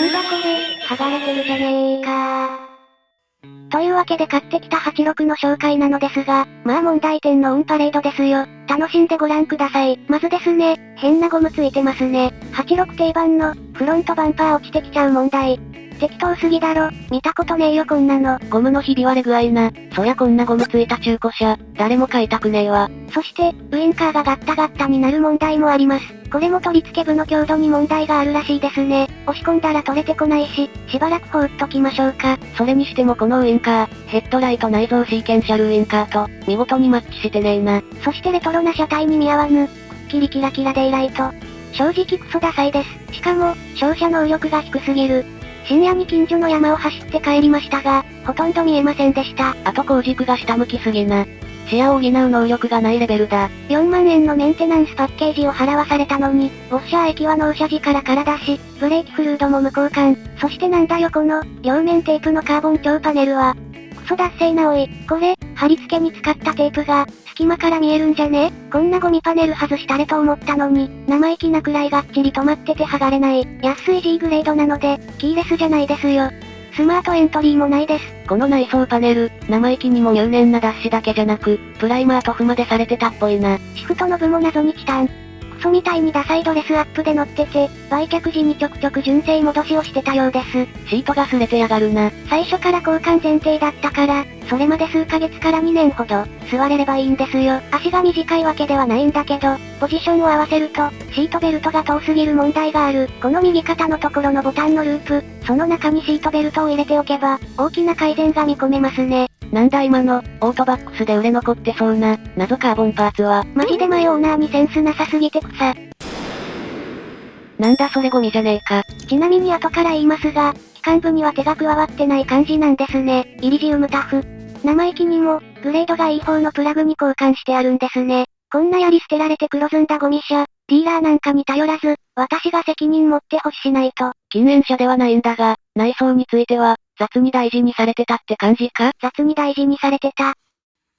なんだこれ、剥がれてるじゃねえかというわけで買ってきた86の紹介なのですが、まあ問題点のオンパレードですよ。楽しんでご覧ください。まずですね、変なゴムついてますね。86定番の、フロントバンパー落ちてきちゃう問題。適当すぎだろ。見たことねえよこんなの。ゴムのひび割れ具合な。そりゃこんなゴムついた中古車、誰も買いたくねえわ。そして、ウインカーがガッタガッタになる問題もあります。これも取り付け部の強度に問題があるらしいですね。押し込んだら取れてこないし、しばらく放っときましょうか。それにしてもこのウインカー、ヘッドライト内蔵シーケンシャルウインカーと、見事にマッチしてねえな。そしてレトロな車体に見合わぬ、くっきりキラキラデイライト。正直クソダサいです。しかも、照射能力が低すぎる。深夜に近所の山を走って帰りましたが、ほとんど見えませんでした。あと後軸が下向きすぎな。視野を補う能力がないレベルだ。4万円のメンテナンスパッケージを払わされたのに、ウォッシャー液は納車時から空出し、ブレーキフルードも無交換。そしてなんだよこの、両面テープのカーボン強パネルは。クソ脱製なおい。これ、貼り付けに使ったテープが、隙間から見えるんじゃね？こんなゴミパネル外したれと思ったのに、生意気なくらいがっちり止まってて剥がれない。安い G グレードなので、キーレスじゃないですよ。スマートエントリーもないです。この内装パネル、生意気にも入念な脱脂だけじゃなく、プライマー塗布までされてたっぽいな。シフトノブも謎にチタン。クソみたいにダサいドレスアップで乗ってて、売却時にちょくちょく純正戻しをしてたようです。シートが擦れてやがるな。最初から交換前提だったから、それまで数ヶ月から2年ほど、座れればいいんですよ。足が短いわけではないんだけど、ポジションを合わせると、シートベルトが遠すぎる問題がある。この右肩のところのボタンのループ、その中にシートベルトを入れておけば、大きな改善が見込めますね。なんだ今の、オートバックスで売れ残ってそうな、謎カーボンパーツは。マジでマヨオーナーにセンスなさすぎて草。なんだそれゴミじゃねえか。ちなみに後から言いますが、機関部には手が加わってない感じなんですね。イリジウムタフ。生意気にも、グレードがいい方のプラグに交換してあるんですね。こんなやり捨てられて黒ずんだゴミ車、ディーラーなんかに頼らず、私が責任持って欲しないと。禁煙車ではないんだが、内装については、雑に大事にされてたって感じか？雑に大事にされてた。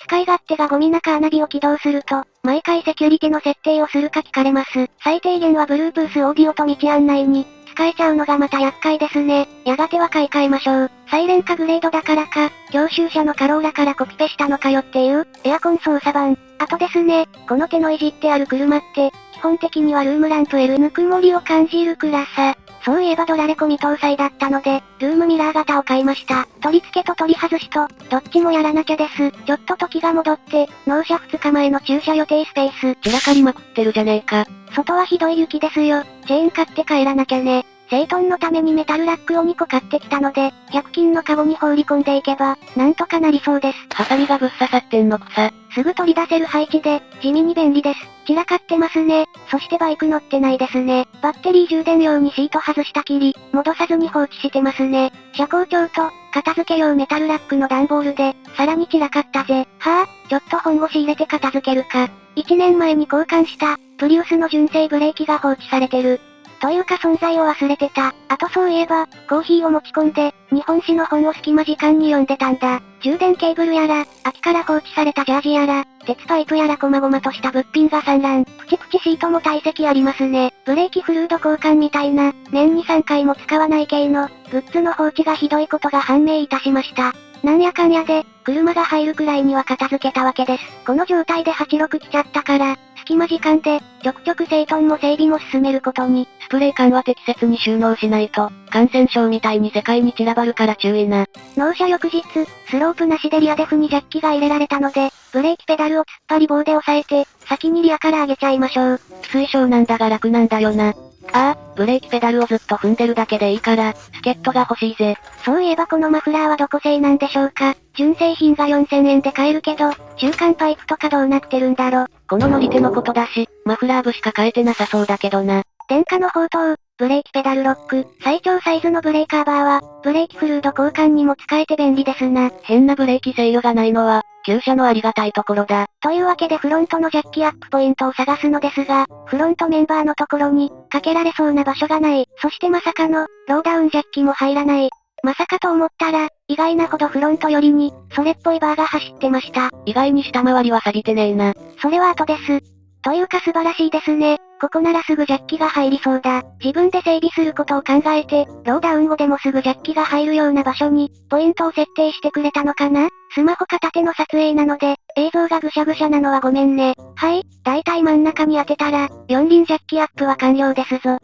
使い勝手がゴミ中アナビを起動すると、毎回セキュリティの設定をするか聞かれます。最低限は Bluetooth オーディオと道案内に、使えちゃうのがまた厄介ですね。やがては買い替えましょう。サイレンかグレードだからか、教習車のカローラからコピペしたのかよっていう、エアコン操作版。あとですね、この手のいじってある車って、基本的にはルームランプ L ぬくもりを感じる暗さ。そういえばドラレコ未搭載だったので、ルームミラー型を買いました。取り付けと取り外しと、どっちもやらなきゃです。ちょっと時が戻って、納車2日前の駐車予定スペース。散らかりまくってるじゃねえか。外はひどい雪ですよ。チェーン買って帰らなきゃね。整頓のためにメタルラックを2個買ってきたので、100均のカゴに放り込んでいけば、なんとかなりそうです。ハサミがぶっ刺さってんのくさ。すぐ取り出せる配置で、地味に便利です。散らかってますね。そしてバイク乗ってないですね。バッテリー充電用にシート外したきり、戻さずに放置してますね。車高調と、片付け用メタルラックの段ボールで、さらに散らかったぜ。はぁ、あ、ちょっと本腰入れて片付けるか。1年前に交換した、プリウスの純正ブレーキが放置されてる。というか存在を忘れてた。あとそういえば、コーヒーを持ち込んで、日本史の本を隙間時間に読んでたんだ。充電ケーブルやら、秋から放置されたジャージやら、鉄パイプやら細々とした物品が散乱。プチプチシートも堆積ありますね。ブレーキフルード交換みたいな、年に3回も使わない系の、グッズの放置がひどいことが判明いたしました。なんやかんやで、車が入るくらいには片付けたわけです。この状態で86来ちゃったから、隙間時間で、ちょくちょく整頓も整備も進めることに。スプレー缶は適切に収納しないと、感染症みたいに世界に散らばるから注意な。納車翌日、スロープなしでリアデフにジャッキが入れられたので、ブレーキペダルを突っ張り棒で押さえて、先にリアから上げちゃいましょう。推奨なんだが楽なんだよな。ああ、ブレーキペダルをずっと踏んでるだけでいいから、助っ人が欲しいぜ。そういえばこのマフラーはどこ製なんでしょうか純正品が4000円で買えるけど、中間パイプとかどうなってるんだろ。この乗り手のことだし、マフラー部しか買えてなさそうだけどな。電化の宝刀、ブレーキペダルロック、最長サイズのブレーカーバーは、ブレーキフルード交換にも使えて便利ですな。変なブレーキ制御がないのは、旧車のありがたいところだ。というわけでフロントのジャッキアップポイントを探すのですが、フロントメンバーのところに、かけられそうな場所がない。そしてまさかの、ローダウンジャッキも入らない。まさかと思ったら、意外なほどフロント寄りに、それっぽいバーが走ってました。意外に下回りは錆びてねえな。それは後です。というか素晴らしいですね。ここならすぐジャッキが入りそうだ。自分で整備することを考えて、ローダウン後でもすぐジャッキが入るような場所に、ポイントを設定してくれたのかな？スマホ片手の撮影なので、映像がぐしゃぐしゃなのはごめんね。はい、だいたい真ん中に当てたら、四輪ジャッキアップは完了ですぞ。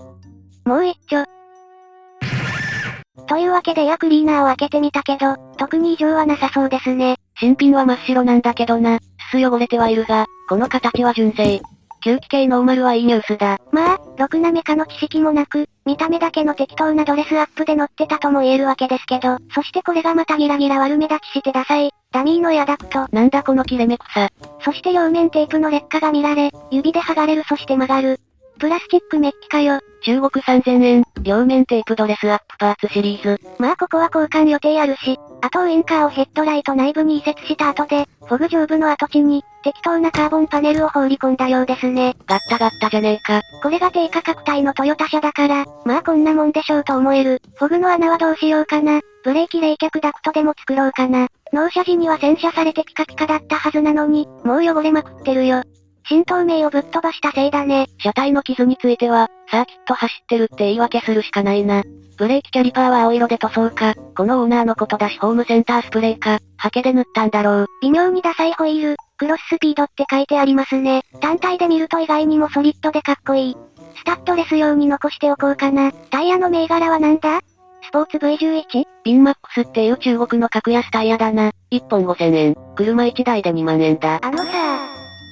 もう一丁。というわけでエアクリーナーを開けてみたけど、特に異常はなさそうですね。新品は真っ白なんだけどな。すす汚れてはいるが、この形は純正。吸気系ノーマルはいいニュースだ。まあ、ろくなメカの知識もなく、見た目だけの適当なドレスアップで乗ってたとも言えるわけですけど、そしてこれがまたギラギラ悪目立ちしてダサい、ダミーのエアダクト。なんだこの切れ目草。そして両面テープの劣化が見られ、指で剥がれるそして曲がる。プラスチックメッキかよ。中国3000円、両面テープドレスアップパーツシリーズ。まあここは交換予定あるし、あとウインカーをヘッドライト内部に移設した後で、フォグ上部の跡地に、適当なカーボンパネルを放り込んだようですね。ガッタガッタじゃねえか。これが低価格帯のトヨタ車だから、まあこんなもんでしょうと思える。フォグの穴はどうしようかな。ブレーキ冷却ダクトでも作ろうかな。納車時には洗車されてピカピカだったはずなのに、もう汚れまくってるよ。新透明をぶっ飛ばしたせいだね。車体の傷については、サーキット走ってるって言い訳するしかないな。ブレーキキャリパーは青色で塗装か、このオーナーのことだしホームセンタースプレーか、ハケで塗ったんだろう。微妙にダサいホイール、クロススピードって書いてありますね。単体で見ると意外にもソリッドでかっこいい。スタッドレス用に残しておこうかな。タイヤの銘柄はなんだ？スポーツ V11? ピンマックスっていう中国の格安タイヤだな。1本5000円。車1台で2万円だ。あのさ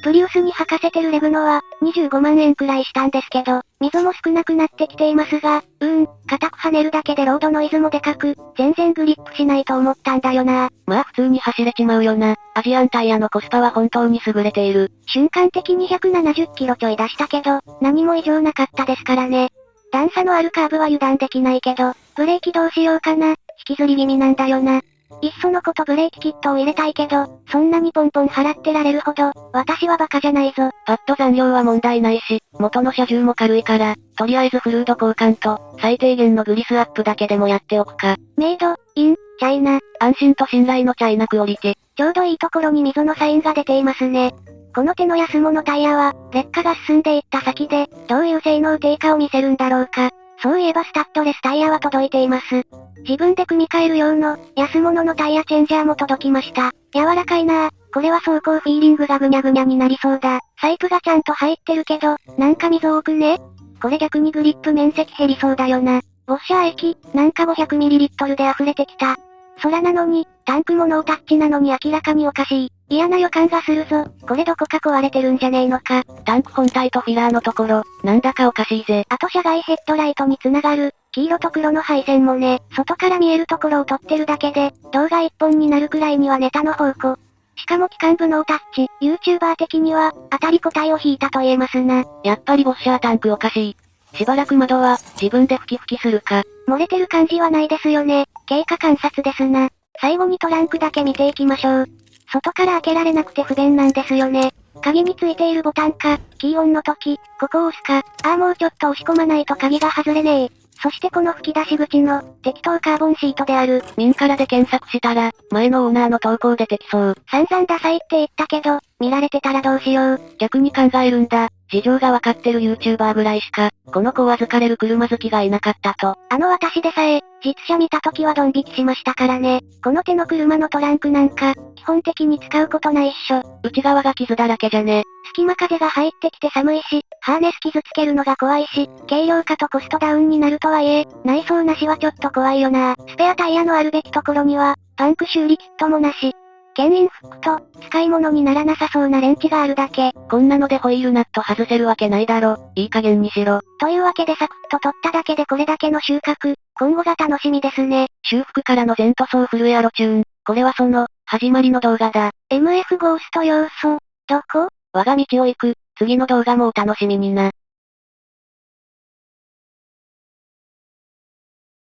プリウスに履かせてるレグノは、25万円くらいしたんですけど、溝も少なくなってきていますが、うーん、硬く跳ねるだけでロードノイズもでかく、全然グリップしないと思ったんだよな。まあ普通に走れちまうよな。アジアンタイヤのコスパは本当に優れている。瞬間的に170キロちょい出したけど、何も異常なかったですからね。段差のあるカーブは油断できないけど、ブレーキどうしようかな。引きずり気味なんだよな。いっそのことブレーキキットを入れたいけど、そんなにポンポン払ってられるほど、私はバカじゃないぞ。パッド残量は問題ないし、元の車重も軽いから、とりあえずフルード交換と、最低限のグリスアップだけでもやっておくか。メイド、イン、チャイナ。安心と信頼のチャイナクオリティ。ちょうどいいところに溝のサインが出ていますね。この手の安物タイヤは、劣化が進んでいった先で、どういう性能低下を見せるんだろうか。そういえばスタッドレスタイヤは届いています。自分で組み替える用の、安物のタイヤチェンジャーも届きました。柔らかいなぁ。これは走行フィーリングがぐにゃぐにゃになりそうだ。サイプがちゃんと入ってるけど、なんか溝多くねこれ逆にグリップ面積減りそうだよな。ウォッシャー液、なんか 500ml で溢れてきた。空なのに、タンクもノータッチなのに明らかにおかしい。嫌な予感がするぞ。これどこか壊れてるんじゃねえのか。タンク本体とフィラーのところ、なんだかおかしいぜ。あと車外ヘッドライトに繋がる、黄色と黒の配線もね、外から見えるところを撮ってるだけで、動画一本になるくらいにはネタの宝庫。しかも機関部ノータッチ、YouTuber 的には、当たり個体を引いたと言えますな。やっぱりボッシャータンクおかしい。しばらく窓は、自分で吹き吹きするか。漏れてる感じはないですよね。経過観察ですな。最後にトランクだけ見ていきましょう。外から開けられなくて不便なんですよね。鍵についているボタンか、キーオンの時、ここを押すか、ああもうちょっと押し込まないと鍵が外れねえ。そしてこの吹き出し口の、適当カーボンシートである。ミンカラで検索したら、前のオーナーの投稿出てきそう。散々ダサいって言ったけど、見られてたらどうしよう。逆に考えるんだ。事情がわかってる YouTuber ぐらいしか、この子を預かれる車好きがいなかったと。あの私でさえ、実車見た時はドン引きしましたからね。この手の車のトランクなんか、基本的に使うことないっしょ。内側が傷だらけじゃね。隙間風が入ってきて寒いし、ハーネス傷つけるのが怖いし、軽量化とコストダウンになるとはいえ、内装なしはちょっと怖いよな。スペアタイヤのあるべきところには、パンク修理キットもなし。牽引フックと、使い物にならなさそうなレンチがあるだけ。こんなのでホイールナット外せるわけないだろ。いい加減にしろ。というわけでサクッと取っただけでこれだけの収穫。今後が楽しみですね。修復からの全塗装フルエアロチューン。これはその、始まりの動画だ。MF ゴースト要素、どこ？我が道を行く、次の動画もお楽しみにな。